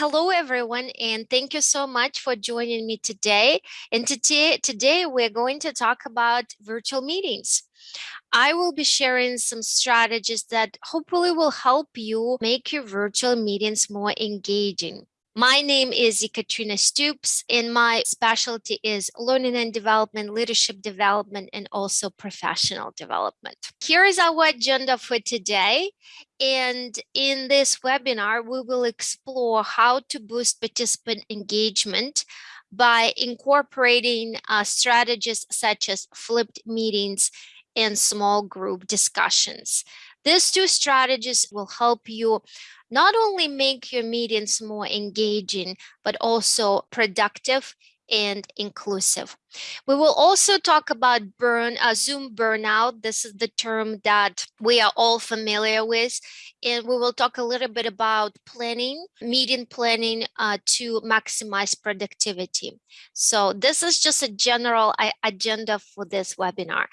hello everyone, and thank you so much for joining me today. And today, today we're going to talk about virtual meetings. I will be sharing some strategies that hopefully will help you make your virtual meetings more engaging. My name is Ekaterina Stoops, and my specialty is learning and development, leadership development, and also professional development. Here is our agenda for today. And in this webinar, we will explore how to boost participant engagement by incorporating uh, strategies such as flipped meetings and small group discussions. These two strategies will help you not only make your meetings more engaging, but also productive and inclusive. We will also talk about burn uh, Zoom burnout. This is the term that we are all familiar with. And we will talk a little bit about planning, meeting planning uh, to maximize productivity. So this is just a general uh, agenda for this webinar.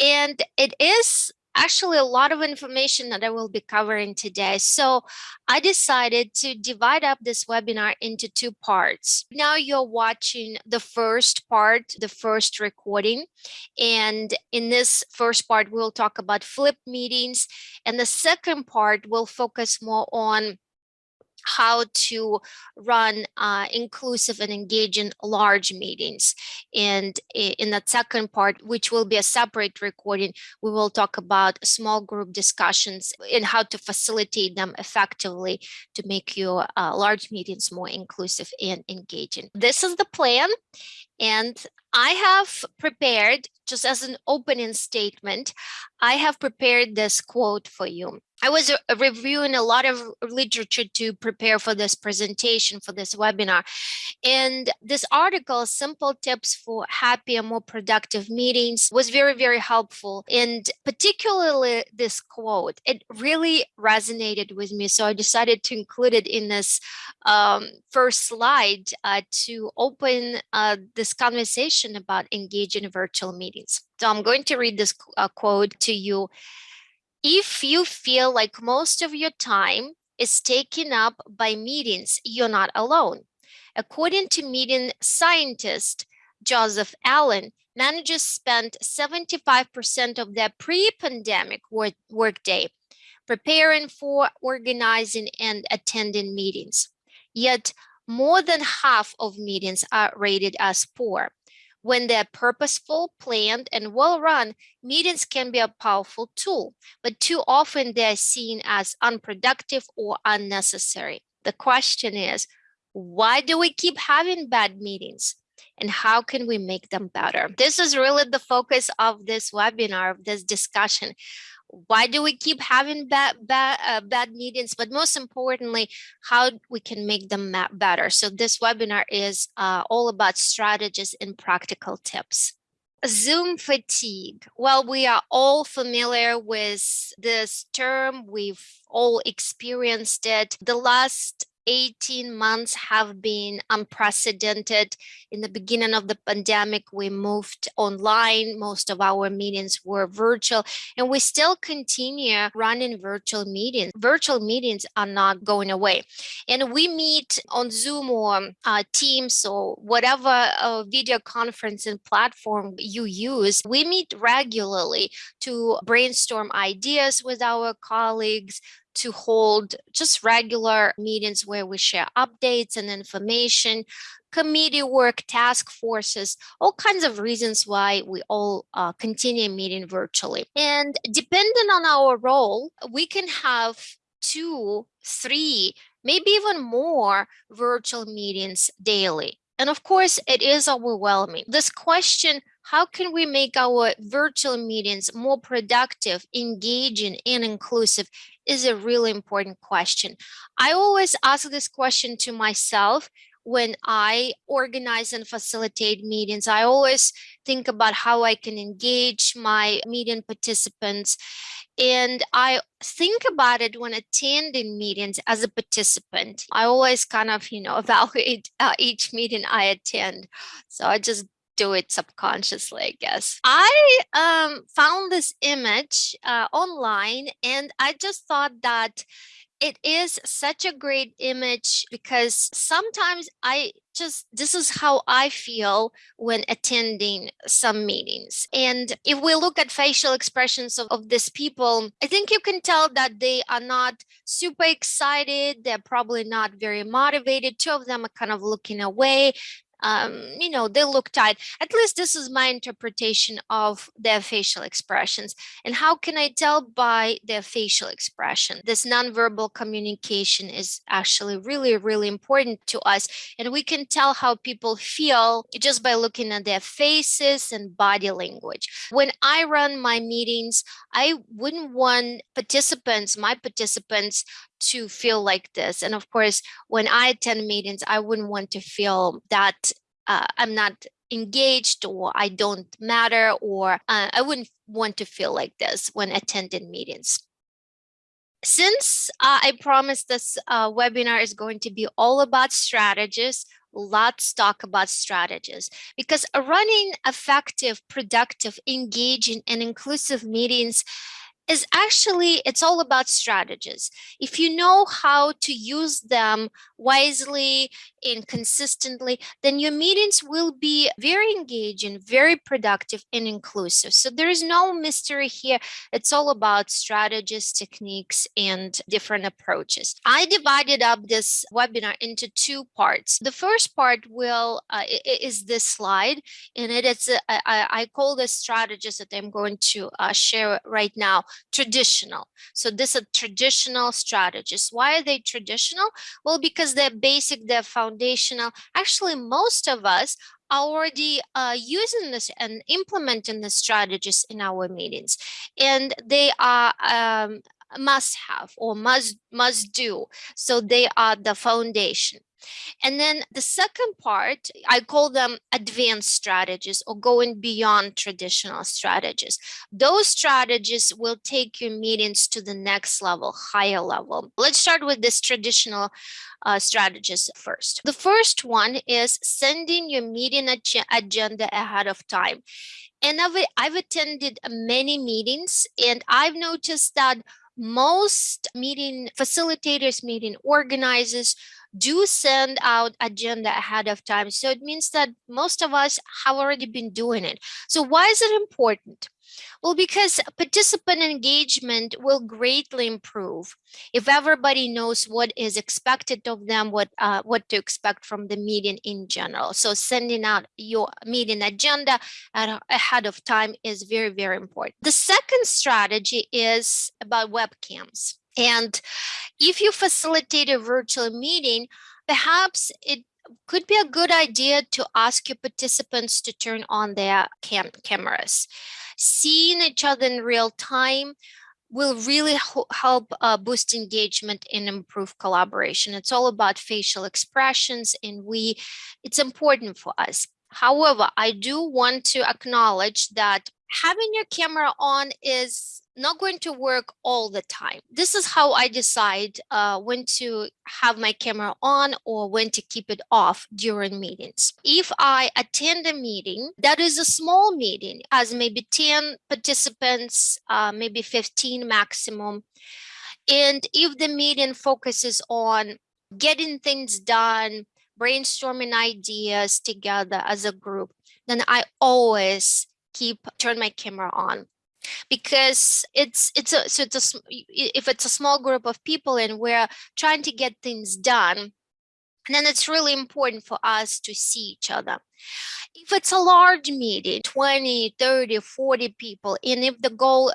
And it is actually a lot of information that I will be covering today. So I decided to divide up this webinar into two parts. Now you're watching the first part, the first recording. And in this first part, we'll talk about flip meetings. And the second part will focus more on how to run uh, inclusive and engaging large meetings. And in that second part, which will be a separate recording, we will talk about small group discussions and how to facilitate them effectively to make your uh, large meetings more inclusive and engaging. This is the plan. And I have prepared, just as an opening statement, I have prepared this quote for you. I was uh, reviewing a lot of literature to prepare for this presentation, for this webinar. And this article, Simple Tips for Happy and More Productive Meetings, was very, very helpful. And particularly this quote, it really resonated with me. So I decided to include it in this um, first slide uh, to open uh, this conversation about engaging virtual meetings. So I'm going to read this uh, quote to you if you feel like most of your time is taken up by meetings, you're not alone. According to meeting scientist Joseph Allen, managers spent 75% of their pre-pandemic work workday preparing for, organizing, and attending meetings. Yet more than half of meetings are rated as poor. When they're purposeful, planned, and well-run, meetings can be a powerful tool, but too often they're seen as unproductive or unnecessary. The question is, why do we keep having bad meetings? And how can we make them better? This is really the focus of this webinar, of this discussion why do we keep having bad bad uh, bad meetings but most importantly how we can make them better so this webinar is uh, all about strategies and practical tips Zoom fatigue. Well, we are all familiar with this term. We've all experienced it. The last 18 months have been unprecedented. In the beginning of the pandemic, we moved online. Most of our meetings were virtual, and we still continue running virtual meetings. Virtual meetings are not going away. And we meet on Zoom or uh, Teams or whatever uh, video conferencing platform you use. We meet regularly to brainstorm ideas with our colleagues, to hold just regular meetings where we share updates and information, committee work, task forces, all kinds of reasons why we all uh, continue meeting virtually. And depending on our role, we can have two, three, maybe even more virtual meetings daily. And of course, it is overwhelming. This question, how can we make our virtual meetings more productive, engaging, and inclusive is a really important question. I always ask this question to myself when I organize and facilitate meetings. I always think about how I can engage my meeting participants. And I think about it when attending meetings as a participant. I always kind of, you know, evaluate uh, each meeting I attend. So I just do it subconsciously, I guess. I um, found this image uh, online and I just thought that it is such a great image because sometimes I just this is how I feel when attending some meetings. And if we look at facial expressions of, of these people, I think you can tell that they are not super excited. They're probably not very motivated. Two of them are kind of looking away um, you know, they look tight. At least this is my interpretation of their facial expressions. And how can I tell by their facial expression? This nonverbal communication is actually really, really important to us. And we can tell how people feel just by looking at their faces and body language. When I run my meetings, I wouldn't want participants, my participants, to feel like this. And of course, when I attend meetings, I wouldn't want to feel that uh, I'm not engaged or I don't matter or uh, I wouldn't want to feel like this when attending meetings. Since uh, I promised this uh, webinar is going to be all about strategies, let's talk about strategies because running effective, productive, engaging, and inclusive meetings is actually, it's all about strategies. If you know how to use them wisely and consistently, then your meetings will be very engaging, very productive and inclusive. So there is no mystery here. It's all about strategies, techniques, and different approaches. I divided up this webinar into two parts. The first part will uh, is this slide, and it is uh, I, I call the strategies that I'm going to uh, share right now traditional. So this are traditional strategies. Why are they traditional? Well, because they're basic, they're foundational. Actually, most of us are already uh, using this and implementing the strategies in our meetings. And they are um, must have or must must do. So they are the foundation. And then the second part, I call them advanced strategies or going beyond traditional strategies. Those strategies will take your meetings to the next level, higher level. Let's start with this traditional uh, strategies first. The first one is sending your meeting ag agenda ahead of time. And I've, I've attended many meetings and I've noticed that most meeting facilitators, meeting organizers do send out agenda ahead of time. So it means that most of us have already been doing it. So why is it important? Well, because participant engagement will greatly improve if everybody knows what is expected of them, what uh, what to expect from the meeting in general. So sending out your meeting agenda ahead of time is very, very important. The second strategy is about webcams. And if you facilitate a virtual meeting, perhaps it could be a good idea to ask your participants to turn on their cam cameras. Seeing each other in real time will really help uh, boost engagement and improve collaboration. It's all about facial expressions and we, it's important for us. However, I do want to acknowledge that having your camera on is not going to work all the time. This is how I decide uh, when to have my camera on or when to keep it off during meetings. If I attend a meeting that is a small meeting, as maybe 10 participants, uh, maybe 15 maximum, and if the meeting focuses on getting things done, brainstorming ideas together as a group, then I always keep turn my camera on because it's it's a so it's a if it's a small group of people and we're trying to get things done then it's really important for us to see each other. If it's a large meeting 20 30 40 people and if the goal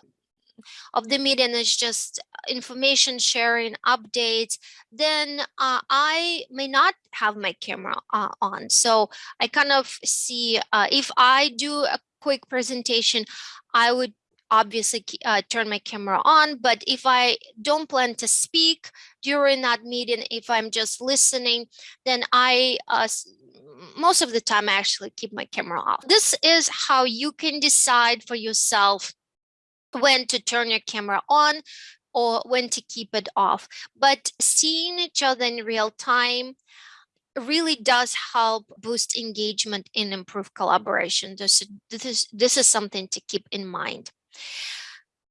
of the meeting is just information sharing updates then uh, i may not have my camera uh, on. So i kind of see uh, if i do a quick presentation, I would obviously uh, turn my camera on. But if I don't plan to speak during that meeting, if I'm just listening, then I, uh, most of the time, I actually keep my camera off. This is how you can decide for yourself when to turn your camera on or when to keep it off. But seeing each other in real time, really does help boost engagement and improve collaboration. This, this, is, this is something to keep in mind.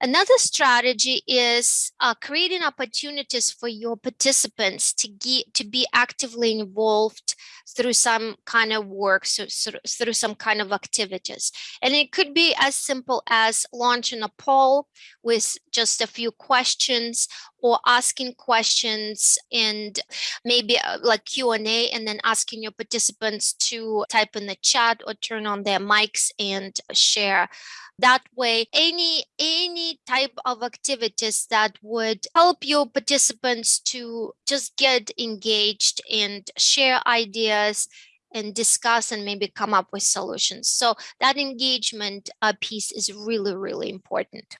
Another strategy is uh, creating opportunities for your participants to get to be actively involved through some kind of work, so, so, through some kind of activities. And it could be as simple as launching a poll with just a few questions or asking questions and maybe uh, like Q&A and then asking your participants to type in the chat or turn on their mics and share that way any any type of activities that would help your participants to just get engaged and share ideas and discuss and maybe come up with solutions. So that engagement uh, piece is really really important.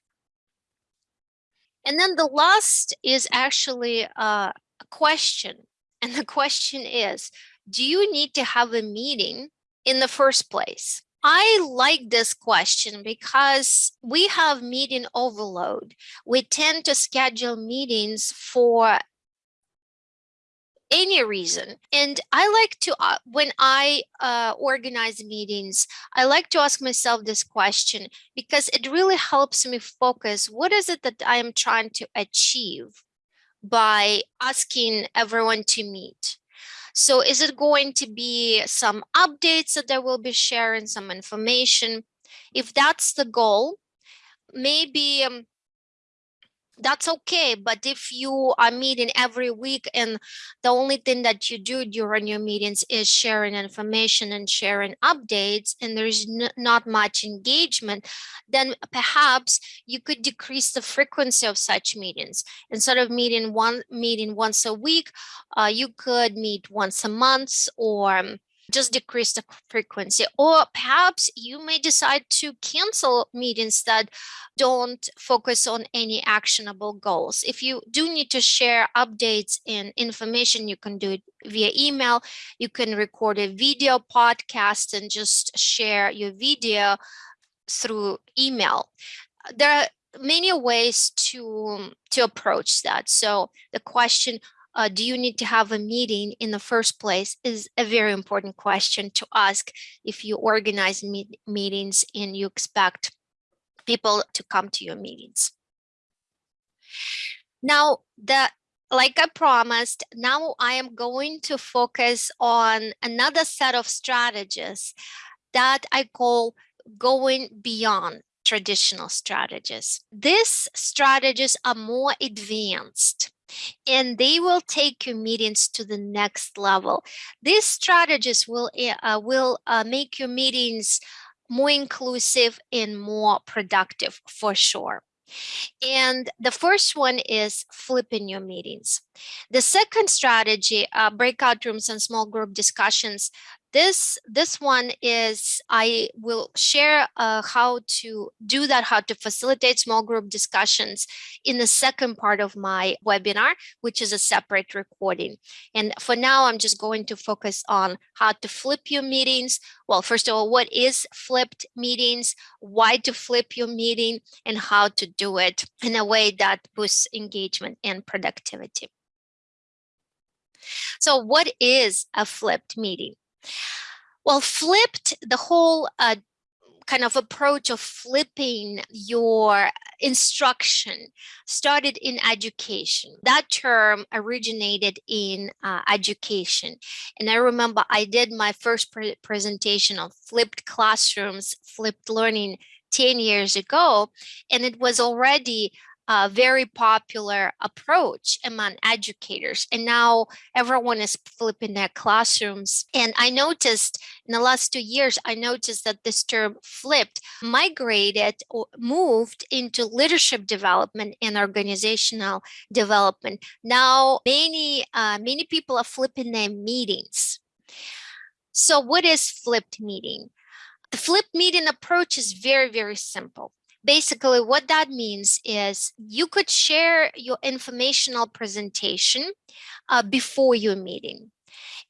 And then the last is actually uh, a question. And the question is do you need to have a meeting in the first place I like this question because we have meeting overload. We tend to schedule meetings for any reason. And I like to, uh, when I uh, organize meetings, I like to ask myself this question because it really helps me focus. What is it that I am trying to achieve by asking everyone to meet? So is it going to be some updates that I will be sharing, some information? If that's the goal, maybe um, that's okay. But if you are meeting every week and the only thing that you do during your meetings is sharing information and sharing updates and there's not much engagement, then perhaps you could decrease the frequency of such meetings. Instead of meeting one meeting once a week, uh, you could meet once a month or um, just decrease the frequency. Or perhaps you may decide to cancel meetings that don't focus on any actionable goals. If you do need to share updates and information you can do it via email. You can record a video podcast and just share your video through email. There are many ways to to approach that. So the question uh, do you need to have a meeting in the first place is a very important question to ask if you organize meet meetings and you expect people to come to your meetings. Now, the like I promised, now I am going to focus on another set of strategies that I call going beyond traditional strategies. These strategies are more advanced and they will take your meetings to the next level. These strategies will, eh, uh, will uh, make your meetings more inclusive and more productive for sure. And the first one is flipping your meetings. The second strategy, uh, breakout rooms and small group discussions, this this one is I will share uh, how to do that, how to facilitate small group discussions in the second part of my webinar, which is a separate recording. And for now, I'm just going to focus on how to flip your meetings. Well, first of all, what is flipped meetings, why to flip your meeting, and how to do it in a way that boosts engagement and productivity. So what is a flipped meeting? Well, flipped the whole uh, kind of approach of flipping your instruction started in education. That term originated in uh, education. And I remember I did my first pre presentation on flipped classrooms, flipped learning 10 years ago, and it was already a very popular approach among educators. And now everyone is flipping their classrooms. And I noticed in the last two years, I noticed that this term flipped, migrated or moved into leadership development and organizational development. Now, many, uh, many people are flipping their meetings. So what is flipped meeting? The flipped meeting approach is very, very simple basically what that means is you could share your informational presentation uh, before your meeting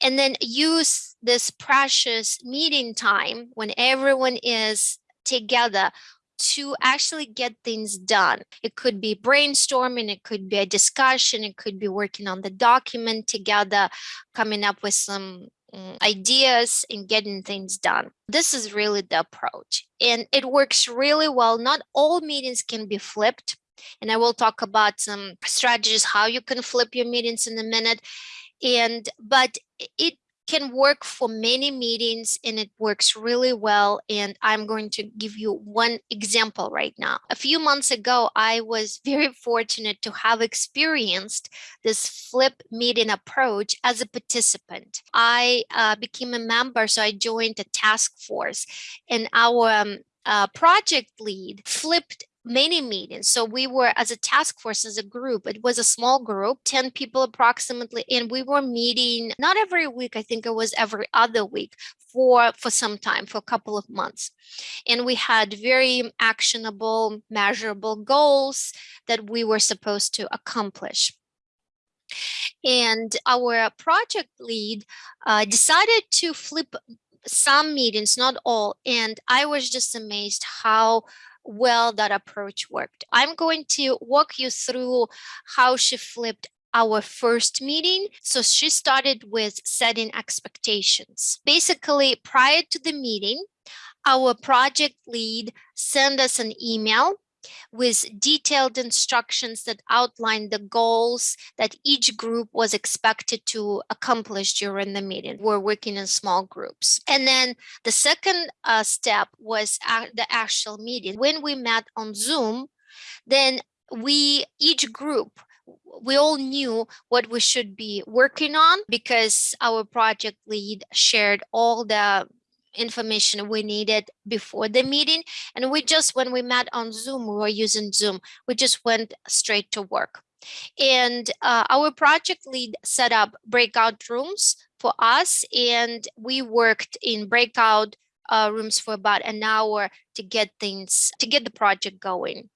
and then use this precious meeting time when everyone is together to actually get things done. It could be brainstorming, it could be a discussion, it could be working on the document together, coming up with some Mm, ideas and getting things done. This is really the approach and it works really well. Not all meetings can be flipped. And I will talk about some strategies, how you can flip your meetings in a minute. And, but it can work for many meetings and it works really well. And I'm going to give you one example right now. A few months ago, I was very fortunate to have experienced this flip meeting approach as a participant. I uh, became a member, so I joined a task force and our um, uh, project lead flipped many meetings. So we were as a task force, as a group, it was a small group, 10 people approximately, and we were meeting not every week, I think it was every other week for, for some time, for a couple of months. And we had very actionable, measurable goals that we were supposed to accomplish. And our project lead uh, decided to flip some meetings, not all. And I was just amazed how well that approach worked. I'm going to walk you through how she flipped our first meeting. So she started with setting expectations. Basically, prior to the meeting, our project lead sent us an email with detailed instructions that outlined the goals that each group was expected to accomplish during the meeting. We're working in small groups. And then the second uh, step was the actual meeting. When we met on Zoom, then we, each group, we all knew what we should be working on because our project lead shared all the information we needed before the meeting. And we just, when we met on Zoom, we were using Zoom, we just went straight to work. And uh, our project lead set up breakout rooms for us, and we worked in breakout uh, rooms for about an hour to get things, to get the project going.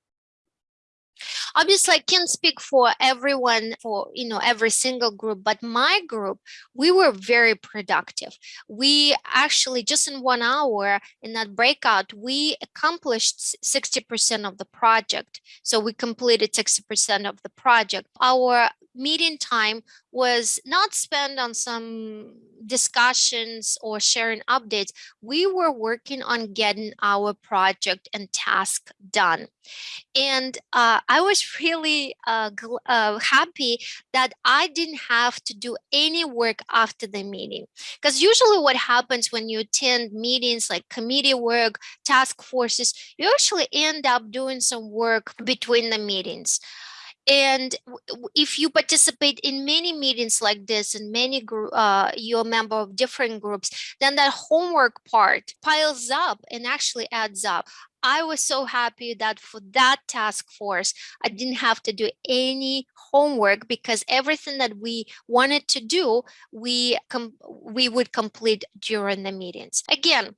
Obviously, I can't speak for everyone, for you know every single group, but my group, we were very productive. We actually just in one hour in that breakout, we accomplished 60% of the project. So we completed 60% of the project. Our meeting time was not spent on some discussions or sharing updates. We were working on getting our project and task done. And uh, I was really uh, uh, happy that I didn't have to do any work after the meeting. Because usually what happens when you attend meetings like committee work, task forces, you actually end up doing some work between the meetings. And if you participate in many meetings like this and many uh, you're a member of different groups, then that homework part piles up and actually adds up. I was so happy that for that task force, I didn't have to do any homework because everything that we wanted to do, we we would complete during the meetings. Again,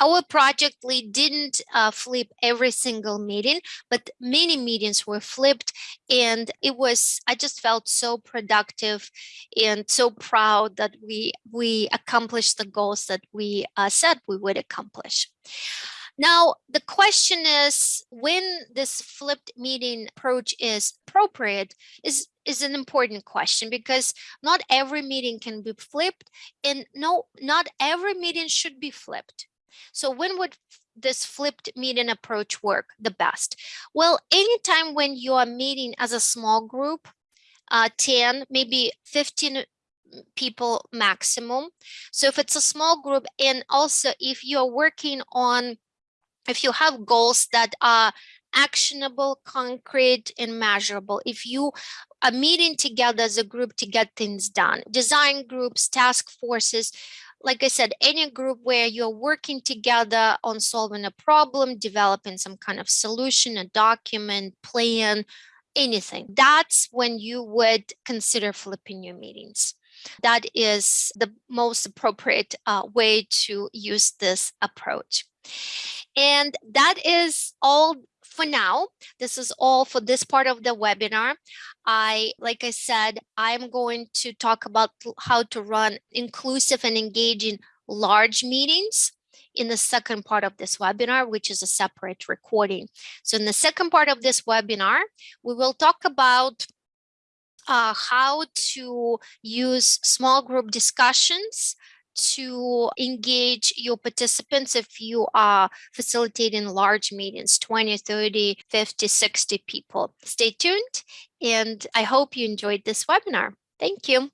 our project lead didn't uh, flip every single meeting, but many meetings were flipped and it was, I just felt so productive and so proud that we, we accomplished the goals that we uh, said we would accomplish. Now, the question is when this flipped meeting approach is appropriate is, is an important question because not every meeting can be flipped and no, not every meeting should be flipped. So when would this flipped meeting approach work the best? Well, anytime when you are meeting as a small group, uh, 10, maybe 15 people maximum. So if it's a small group and also if you're working on, if you have goals that are actionable, concrete, and measurable. If you are meeting together as a group to get things done, design groups, task forces, like I said, any group where you're working together on solving a problem, developing some kind of solution, a document, plan, anything, that's when you would consider flipping your meetings. That is the most appropriate uh, way to use this approach. And that is all for now, this is all for this part of the webinar. I, like I said, I'm going to talk about how to run inclusive and engaging large meetings in the second part of this webinar, which is a separate recording. So in the second part of this webinar, we will talk about uh, how to use small group discussions to engage your participants if you are facilitating large meetings 20 30 50 60 people. Stay tuned and i hope you enjoyed this webinar. Thank you